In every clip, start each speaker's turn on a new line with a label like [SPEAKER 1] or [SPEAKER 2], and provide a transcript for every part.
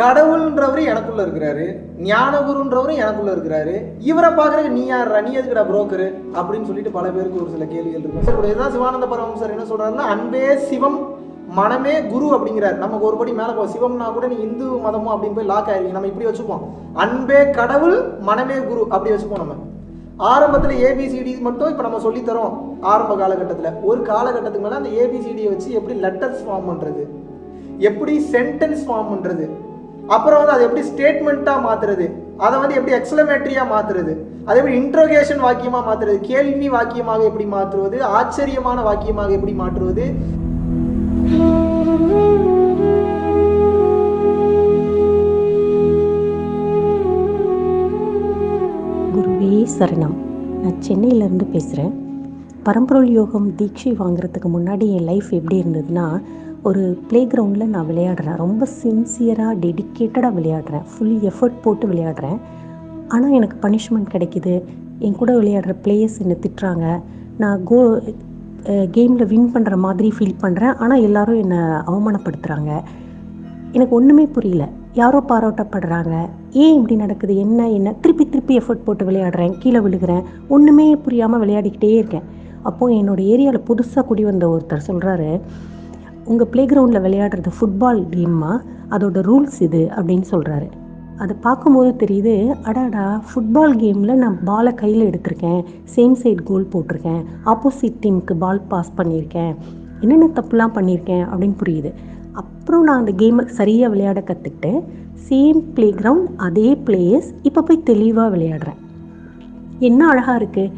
[SPEAKER 1] கடவுள்ன்றவரு எனக்குள்ள இருக்கிறாரு ஞானகுருன்றவரும் எனக்குள்ள இருக்கிறாரு. இவரை பார்க்கறதுக்கு நீ யார் நீ எதுக்குடா புரோக்கரு அப்படின்னு சொல்லிட்டு பல பேருக்கு ஒரு சில கேள்விகள் இருக்கும். சார் இதுதான் சிவானந்த பரமஹம்சர் என்ன சொல்றாருன்னா அன்பே சிவம் மனமே குரு அப்படிங்கிறார். நமக்கு ஒரு படி மேலே போ சிவம்னா கூட நீ இந்து மதமோ அப்படின்னு போய் லாக் ஆயிருவீங்க. நம்ம இப்படி வச்சுப்போம். அன்பே கடவுள் மனமே குரு அப்படி வச்சுப்போம் நம்ம. ஆரம்பத்தில் ஏபிசிடி மட்டும் இப்போ நம்ம சொல்லித்தரோம் ஆரம்ப காலகட்டத்தில். ஒரு காலகட்டத்துக்கு மேலே அந்த ஏபிசிடியை வச்சு எப்படி லெட்டர்ஸ் ஃபார்ம் பண்ணுறது எப்படி சென்டென்ஸ் ஃபார்ம் பண்ணுறது அப்புறம் வந்து அதை எப்படி ஸ்டேட்மெண்ட்டாக மாற்றுறது அதை வந்து எப்படி எக்ஸ்லமேட்ரியாக மாற்றுறது அதே எப்படி இன்ட்ரோகேஷன் வாக்கியமாக மாற்றுறது கேள்வி வாக்கியமாக எப்படி மாற்றுவது? ஆச்சரியமான வாக்கியமாக எப்படி மாற்றுவது?
[SPEAKER 2] குருவே சரணம். நான் சென்னையிலேருந்து பேசுகிறேன் பரம்பொருள் யோகம் தீட்சை வாங்குறதுக்கு முன்னாடி என் லைஃப் எப்படி இருந்ததுன்னா ஒரு ப்ளே கிரவுண்டில் நான் விளையாடுறேன். ரொம்ப சின்சியராக டெடிக்கேட்டடாக விளையாடுறேன். ஃபுல் எஃபர்ட் போட்டு விளையாடுறேன். ஆனால் எனக்கு பனிஷ்மெண்ட் கிடைக்குது. என் கூட விளையாடுற பிளேயர்ஸ் என்னை திட்டுறாங்க. நான் கோ கேமில் வின் பண்ணுற மாதிரி ஃபீல் பண்ணுறேன் ஆனால் எல்லாரும் என்னை அவமானப்படுத்துகிறாங்க எனக்கு ஒன்றுமே புரியல. யாரோ பாராட்டப்படுறாங்க. ஏன் இப்படி நடக்குது? என்ன என்ன? திருப்பி திருப்பி எஃபர்ட் போட்டு விளையாடுறேன். கீழே விழுகிறேன். ஒன்றுமே புரியாமல் விளையாடிக்கிட்டே இருக்கேன். அப்போது என்னோட ஏரியாவில் புதுசாக குடி வந்த ஒருத்தர் சொல்கிறாரு உங்கள் ப்ளே கிரவுண்டில் விளையாடுறது ஃபுட்பால் கேம்மா அதோட ரூல்ஸ் இது அப்படின்னு சொல்கிறாரு அதை பார்க்கும்போது தெரியுது அடாடா ஃபுட்பால் கேமில் நான் பாலை கையில் எடுத்திருக்கேன். சேம் சைட் கோல் போட்டிருக்கேன். ஆப்போசிட் டீமுக்கு பால் பாஸ் பண்ணியிருக்கேன். என்னென்ன தப்புலாம் பண்ணியிருக்கேன் அப்படின்னு புரியுது. அப்புறம் நான் அந்த கேமை சரியாக விளையாட கற்றுக்கிட்டு சேம் ப்ளே கிரவுண்ட் அதே பிளேயர்ஸ் இப்போ போய் தெளிவாக விளையாடுறேன். என்ன அழகாக இருக்குது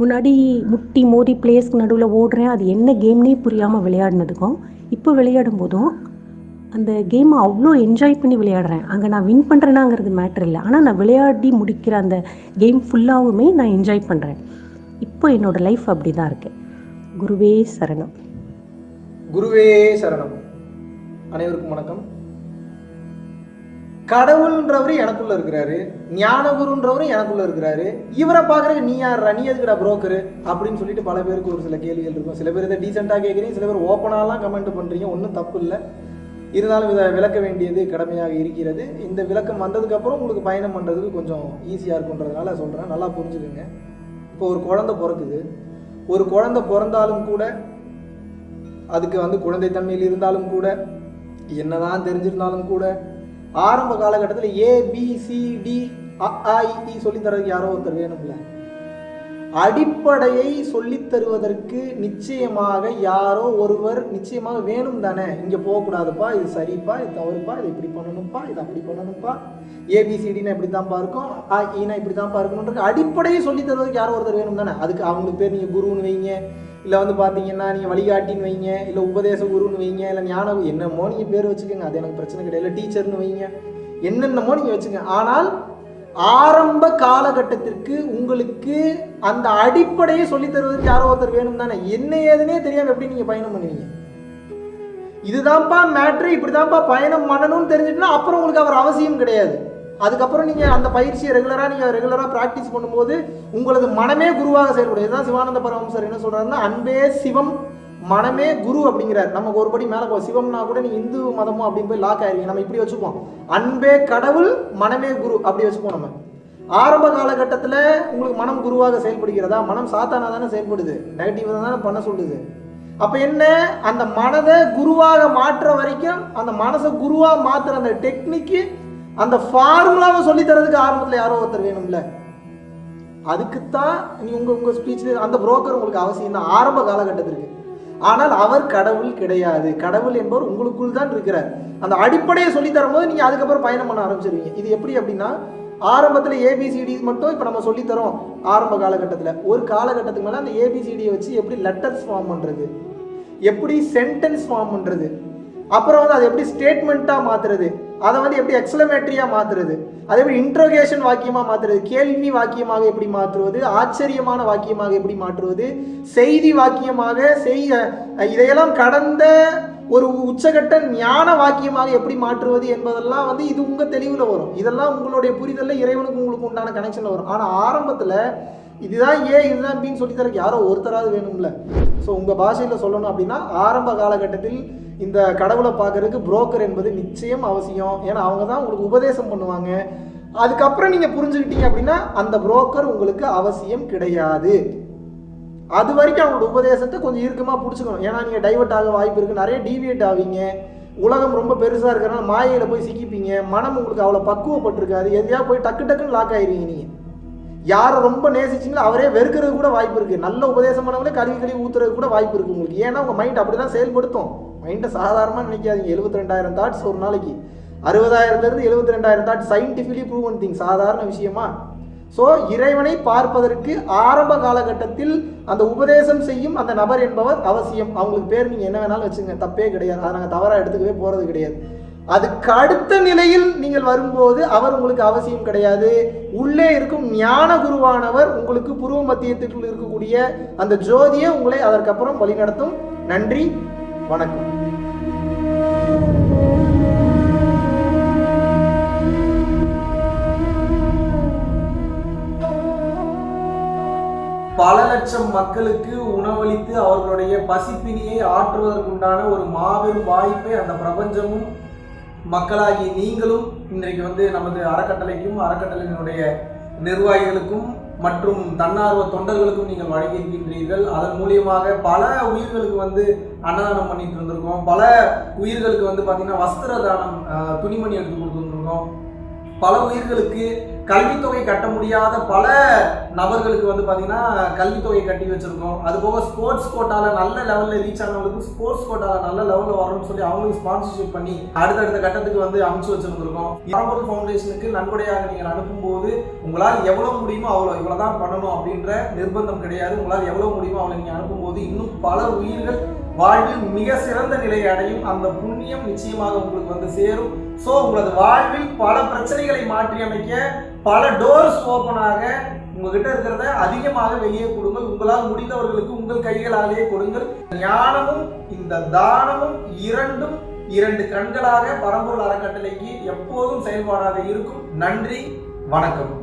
[SPEAKER 2] முன்னாடி முட்டி மோதி பிளேஸ்க்கு நடுவில் ஓடுறேன். அது என்ன கேம்னே புரியாமல் விளையாடினதுக்கும் இப்போ விளையாடும் போதும் அந்த கேமை அவ்வளோ என்ஜாய் பண்ணி விளையாடுறேன். அங்கே நான் வின் பண்ணுறேனாங்கிறது மேட்ரு இல்லை. ஆனால் நான் விளையாடி முடிக்கிற அந்த கேம் ஃபுல்லாகவுமே நான் என்ஜாய் பண்ணுறேன் இப்போ என்னோடய லைஃப் அப்படி தான் இருக்குது குருவே சரணம்.
[SPEAKER 1] குருவே சரணம். அனைவருக்கும் வணக்கம். கடவுள்ன்றவர் எனக்குள்ள இருக்கிறாரு ஞானகுருன்றவரும் எனக்குள்ள இருக்கிறாரு. இவரை பார்க்கறதுக்கு நீ யார் நீ எதுக்குடா புரோக்கரு அப்படின்னு சொல்லிட்டு பல பேருக்கு ஒரு சில கேள்விகள் இருக்கும். சில பேர் இதை டீசெண்டாக கேட்குறீங்க சில பேர் ஓப்பனாலாம் கமெண்ட் பண்ணுறீங்க ஒன்றும் தப்பு இல்லை. இருந்தாலும் இதை விளக்க வேண்டியது கடமையாக இருக்கிறது. இந்த விளக்கம் வந்ததுக்கப்புறம் உங்களுக்கு பயணம் பண்ணுறதுக்கு கொஞ்சம் ஈஸியாக இருக்குன்றதுனால சொல்கிறேன் நல்லா புரிஞ்சுக்குங்க. இப்போ ஒரு குழந்தை பிறக்குது. ஒரு குழந்தை பிறந்தாலும் கூட அதுக்கு வந்து குழந்தைத்தன்மையில் இருந்தாலும் கூட என்னதான் தெரிஞ்சிருந்தாலும் கூட ஆரம்ப காலகட்டத்தில் A B C D e சொல்லி தரதுக்கு யாரோ ஒருத்தர் வேணும்ல. அடிப்படையை சொல்லித் தருவதற்கு நிச்சயமாக யாரோ ஒருவர் நிச்சயமாக வேணும் தானே. இங்கே போகக்கூடாதுப்பா இது சரிப்பா இது தவறுப்பா இது இப்படி பண்ணணும்ப்பா இது அப்படி பண்ணணும்ப்பா. ஏபிசிடினா இப்படி தான்ப்பா இருக்கும் ஆ e ஈனா இப்படி தான்ப்பா இருக்கணுன்றது அடிப்படையை சொல்லித் தருவதற்கு யாரோ ஒருத்தர் வேணும் தானே. அதுக்கு அவங்களுக்கு பேர் நீங்கள் குருன்னு வைங்க இல்லை வந்து பார்த்தீங்கன்னா நீங்கள் வழிகாட்டின்னு வைங்க இல்லை உபதேச குருன்னு வைங்க இல்லை ஞான என்னமோ நீங்கள் பேர் வச்சுக்கோங்க அது எனக்கு பிரச்சனை கிடையாது. இல்லை டீச்சர்னு வைங்க என்னென்னமோ நீங்கள் வச்சுக்கோங்க. ஆனால் ஆரம்ப காலகட்டத்திற்கு உங்களுக்கு அந்த அடிப்படையை சொல்லி தருவதற்கு யாரோ ஒருத்தர் வேணும் தானே என்ன ஏதுனே தெரியாமல் எப்படி நீங்கள் பயணம் பண்ணுவீங்க? இதுதான்ப்பா மேட்ரு இப்படிதான்ப்பா பயணம் பண்ணணும்னு தெரிஞ்சுட்டுனா அப்புறம் உங்களுக்கு அவர் அவசியம் கிடையாது. அதுக்கப்புறம் நீங்கள் அந்த பயிற்சியை ரெகுலராக நீங்கள் ரெகுலராக ப்ராக்டிஸ் பண்ணும்போது உங்களது மனமே குருவாக செயல்படும். இதுதான் சிவானந்த பரமசர் என்ன சொல்றாருன்னா அன்பே சிவம் மனமே குரு அப்படிங்கிறார். நமக்கு ஒரு படி மேலே போ சிவம்னா கூட நீ இந்து மதமும் அப்படின்னு போய் லாக் ஆயிருவீங்க. நம்ம இப்படி வச்சுப்போம். அன்பே கடவுள் மனமே குரு அப்படி வச்சுப்போம் நம்ம. ஆரம்ப காலகட்டத்தில் உங்களுக்கு மனம் குருவாக செயல்படுகிறதா? மனம் சாத்தானா தானே செயல்படுது. நெகட்டிவாக தானே பண்ண சொல்லுது. அப்போ என்ன? அந்த மனதை குருவாக மாற்றுற வரைக்கும் அந்த மனசை குருவாக மாற்றுற அந்த டெக்னிக்கு அந்த ஃபார்முலாவை சொல்லித் தரதுக்கு ஆரம்பத்தில் யாரோ ஒருத்தர் வேணும்ல. அதுக்குத்தான் நீ உங்க உங்க ஸ்பீச்சில் அந்த புரோக்கர் உங்களுக்கு அவசியம் தான். ஆரம்ப காலகட்டத்திற்கு. ஆனால் அவர் கடவுள் கிடையாது. கடவுள் என்பவர் உங்களுக்குள் தான் இருக்கிறார். அந்த அடிப்படையை சொல்லி தரும்போது நீங்க அதுக்கப்புறம் பயணம் பண்ண ஆரம்பிச்சிருவீங்க. இது எப்படி அப்படின்னா ஆரம்பத்தில் ஏபிசிடி மட்டும் இப்போ நம்ம சொல்லித் தரோம். ஆரம்ப காலகட்டத்தில். ஒரு காலகட்டத்துக்கு மேலே அந்த ஏபிசிடியை வச்சு எப்படி லெட்டர்ஸ் ஃபார்ம் பண்ணுறது எப்படி சென்டென்ஸ் ஃபார்ம் பண்ணுறது அப்புறம் வந்து அதை எப்படி ஸ்டேட்மெண்ட்டாக மாற்றுறது அதை வந்து எப்படி எக்ஸலமேட்ரியாக மாற்றுறது அதே மாதிரி இன்ட்ரோகேஷன் வாக்கியமாக மாற்றுறது கேள்வி வாக்கியமாக எப்படி மாற்றுவது? ஆச்சரியமான வாக்கியமாக எப்படி மாற்றுவது? செய்தி வாக்கியமாக செய்த இதையெல்லாம் கடந்த ஒரு உச்சகட்ட ஞான வாக்கியமாக எப்படி மாற்றுவது என்பதெல்லாம் வந்து இது உங்கள் தெளிவில் வரும். இதெல்லாம் உங்களுடைய புரிதலில் இறைவனுக்கு உங்களுக்கு உண்டான கனெக்ஷனில் வரும். ஆனால் ஆரம்பத்தில் இதுதான் ஏ இதுதான் பின்னு சொல்லி தரக்கு யாரோ ஒருத்தராவது வேணும்ல. ஸோ உங்கள் பாஷையில் சொல்லணும் அப்படின்னா ஆரம்ப காலகட்டத்தில்
[SPEAKER 3] இந்த கடவுளை பார்க்கறதுக்கு புரோக்கர் என்பது நிச்சயம் அவசியம். ஏன்னா அவங்க தான் உங்களுக்கு உபதேசம் பண்ணுவாங்க. அதுக்கப்புறம் நீங்கள் புரிஞ்சுக்கிட்டீங்க அப்படின்னா அந்த புரோக்கர் உங்களுக்கு அவசியம் கிடையாது. அது வரைக்கும் அவங்களோட உபதேசத்தை கொஞ்சம் இறுக்கமாக பிடிச்சிக்கணும். ஏன்னா நீங்கள் டைவர்ட் ஆக வாய்ப்பு இருக்குது நிறைய டீவியேட் ஆவீங்க. உலகம் ரொம்ப பெருசாக இருக்கிறனால மாயையில் போய் சிக்கிப்பீங்க. மனம் உங்களுக்கு அவ்வளோ பக்குவப்பட்டிருக்காது. எதையா போய் டக்கு டக்குன்னு லாக் ஆயிருவீங்க நீங்கள் யாரை ரொம்ப நேசிச்சிங்களோ அவரே வெறுக்கிறது கூட வாய்ப்பு இருக்குது நல்ல உபதேசமானவங்களே கழுவி கழுவி ஊற்றுறது கூட வாய்ப்பு இருக்குது உங்களுக்கு. ஏன்னா உங்கள் மைண்ட் அப்படி தான் செயல்படுத்தும் மைண்டை சாதாரணமாக நினைக்காதீங்க. எழுபத்தி ரெண்டாயிரம் தாட்ஸ் ஒரு நாளைக்கு. அறுபதாயிரத்துலேருந்து எழுபத்தி ரெண்டாயிரம் தாட்ஸ் சயின்டிஃபிகலி ப்ரூவன் திங் சாதாரண விஷயமா. ஸோ இறைவனை பார்ப்பதற்கு ஆரம்ப காலகட்டத்தில் அந்த உபதேசம் செய்யும் அந்த நபர் என்பவர் அவசியம். அவங்களுக்கு பேர் நீங்கள் என்ன வேணாலும் வச்சுங்க தப்பே கிடையாது. அதை நாங்கள் தவறாக எடுத்துக்கவே போகிறது கிடையாது. அதுக்கு அடுத்த நிலையில் நீங்கள் வரும்போது அவர் உங்களுக்கு அவசியம் கிடையாது. உள்ளே இருக்கும் ஞான குருவானவர் உங்களுக்கு புருவ மத்தியத்திற்குள் இருக்கக்கூடிய அந்த ஜோதியை உங்களை அதற்கப்புறம் வழிநடத்தும் நன்றி வணக்கம்.
[SPEAKER 1] பல லட்சம் மக்களுக்கு உணவளித்து அவர்களுடைய பசிப்பினியை ஆற்றுவதற்குண்டான ஒரு மாபெரும் வாய்ப்பை அந்த பிரபஞ்சமும் மக்களாகி நீங்களும் இன்றைக்கு வந்து நமது அறக்கட்டளைக்கும் அறக்கட்டளையினுடைய நிர்வாகிகளுக்கும் மற்றும் தன்னார்வ தொண்டர்களுக்கும் நீங்கள் வழங்கியிருக்கின்றீர்கள். அதன் மூலியமாக பல உயிர்களுக்கு வந்து அன்னதானம் பண்ணிட்டு இருந்திருக்கோம் பல உயிர்களுக்கு வந்து பார்த்தீங்கன்னா வஸ்திர தானம் துணிமணி எடுத்து கொடுத்துருந்துருக்கோம் பல உயிர்களுக்கு கல்வித்தொகை கட்ட முடியாத பல நபர்களுக்கு வந்து பார்த்தீங்கன்னா கல்வித்தொகை கட்டி வச்சுருக்கோம். அது போக ஸ்போர்ட்ஸ் கோட்டாவில் நல்ல லெவலில் ரீச் ஆனவங்களுக்கு ஸ்போர்ட்ஸ் கோட்டாவில் நல்ல லெவலில் வரணும்னு சொல்லி அவங்களுக்கு ஸ்பான்சர்ஷிப் பண்ணி அடுத்தடுத்த கட்டத்துக்கு வந்து அமைச்சு வச்சுருந்துருக்கோம். பரம்பொருள் ஃபவுண்டேஷனுக்கு நன்கொடையாக நீங்கள் அனுப்பும்போது உங்களால் எவ்வளோ முடியுமோ அவ்வளோ இவ்வளோ தான் பண்ணணும் அப்படின்ற நிர்பந்தம் கிடையாது. உங்களால் எவ்வளோ முடியுமோ அவ்வளோ நீங்கள் அனுப்பும்போது இன்னும் பல உயிர்கள் வாழ்வில் மிக சிறந்த நிலையை அடையும். அந்த புண்ணியம் நிச்சயமாக உங்களுக்கு வந்து சேரும். ஸோ உங்களது வாழ்வில் பல பிரச்சனைகளை மாற்றி அமைக்க பல டோர்ஸ் ஓப்பனாக உங்ககிட்ட இருக்கிறத அதிகமாக வெளியே கொடுங்கள். உங்களால் முடிந்தவர்களுக்கு உங்கள் கைகளாலேயே கொடுங்கள். ஞானமும் இந்த தானமும் இரண்டும் இரண்டு கண்களாக பரம்பூர் அறக்கட்டளைக்கு எப்போதும் செயல்பாடாக இருக்கும். நன்றி வணக்கம்.